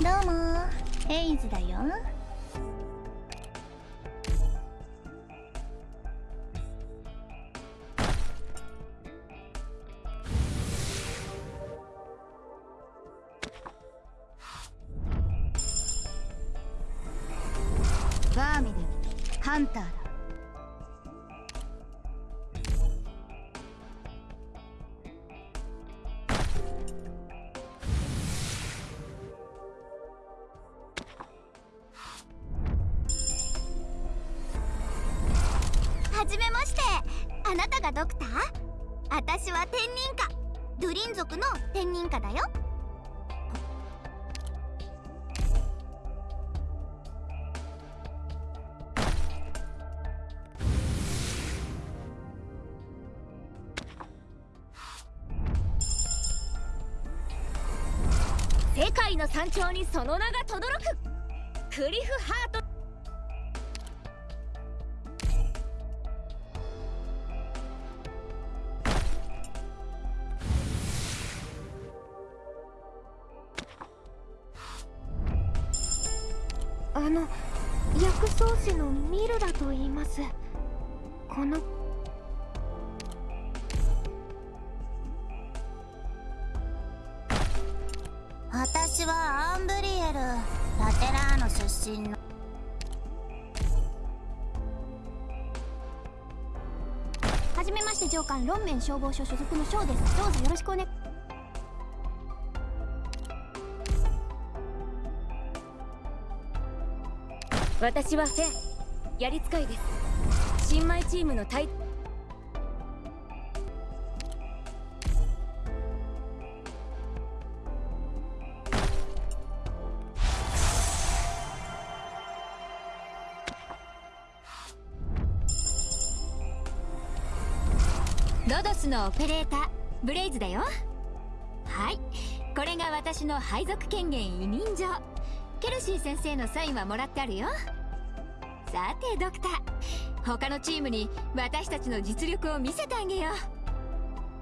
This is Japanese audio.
どうも。ヘイズだよ。バーミルハンターだ。はじめまして。あなたがドクター？私は天人家。ドゥリン族の天人家だよ。世界の山頂にその名が轟く。クリフハートあの薬草師のミルラと言います。この。私はアンブリエルラテラーノ出身の。はじめまして上官ロンメン消防署所属のショーです。どうぞよろしくお願い。私はフェンやり使いです新米チームの対ロドスのオペレーターブレイズだよ。はい。これが私の配属権限委任状。ケルシー先生のサインはもらってあるよ。さてドクター。他のチームに私たちの実力を見せてあげよう。